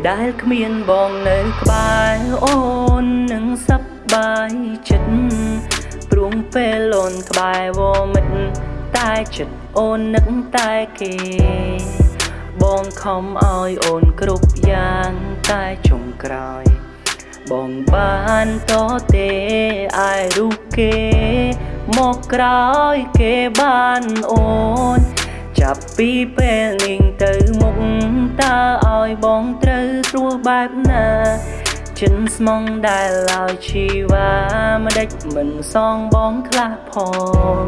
ពេលដែលគ្មានបងនៅក្បែរអូននឹងសប្បាយចិត្តព្រោះពេលអូនក្បែរវមិត្តតែចិត្តអូននឹកតែគេ បងខំឲ្យអូនគ្រប់យ៉ាងតែចុងក្រោយ បងបានតទេអាយរូបគេ មកក្រោយគេបានអូន ចាប់ពីពេលនេះទៅមុខតើឲ្យបងត្រូវស្រួល បែបណាចិនស្មងដែលឲ្យជីវ៉ាមិនដេចមិនសងបងខ្លះផង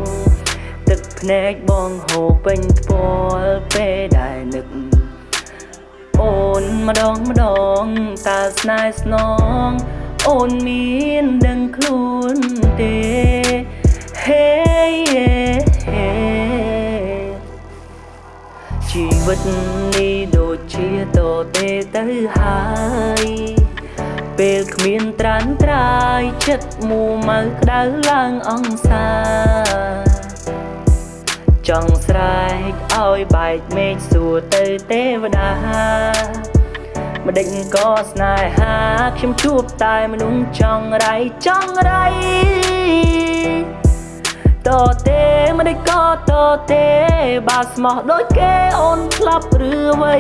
ទឹកភ្នែកបងហូរពេញថ្ពាល់ពេលដែលនឹកអូនម្ដងម្ដងតើស្នេហ៍ស្នង អូនមានដឹងខ្លួនទេ Hey ជីវិតនេះដូចជា តទេទៅហើយពេលគ្មានត្រានត្រាយចិត្តមូម៉ៅក្តៅឡើងអង្សាចង់ស្រែកឲ្យបែកមេឃសួរទៅទេវតាម្ដេចក៏ស្នេហាខ្ញុំជួបតែមនុស្សចង់រៃចង់រៃតទេមិនដេចក៏ តទេបើស្មោះដូចគេអូនស្លាប់ឬអ្វី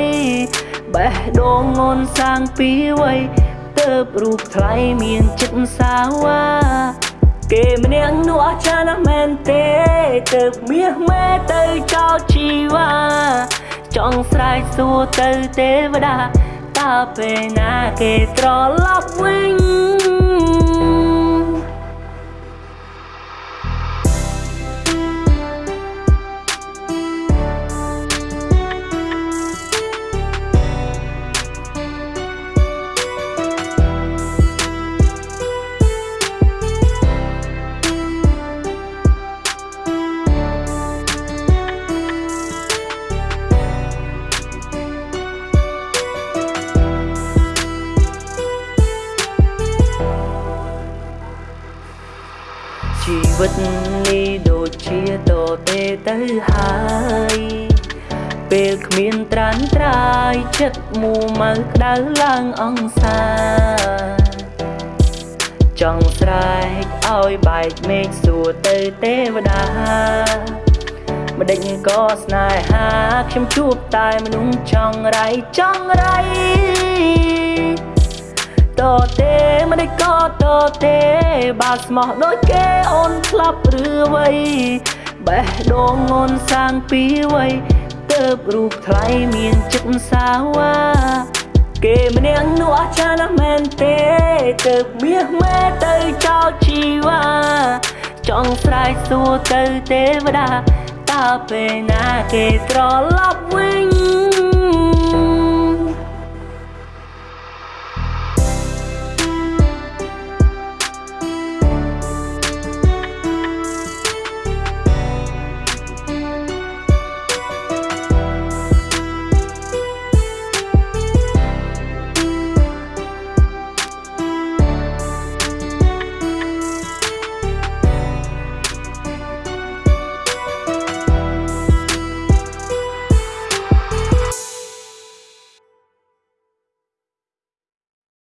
បេះដូងអូនសាងពីអ្វីទៅរូបថ្លៃមានចិត្តសាវ៉ាគេម្នាក់នោះអស្ចារ្យណាស់មែនទេទៅមាសមេទៅចោលជីវ៉ាចង់ស្រែកសួរទៅទេវតាតើពេលណាគេត្រឡប់វិញ ជីវិតនេះដូចជាតទេទៅហើយពេលគ្មានត្រានត្រាយចិត្តមូម៉ៅក្តៅឡើងអង្សាចង់ស្រែកឲ្យបែកមេឃសួរទៅទេវតាម្ដេចក៏ស្នេហាខ្ញុំជួបតែមនុស្សចង់រៃចង់រៃ តទេមិនដេចក៏តទេបើស្មោះដូចគេអូនស្លាប់ឬអ្វីបេះដូងអូនសាងពីអ្វីទៅរូបថ្លៃមានចិត្តសាវ៉ាគេម្នាក់នោះអស្ចារ្យណាស់មែនទេទៅមាសមេទៅចោលជីវ៉ាចង់ស្រែកសួរទៅទេវតាតើពេលណាគេត្រឡប់វិញ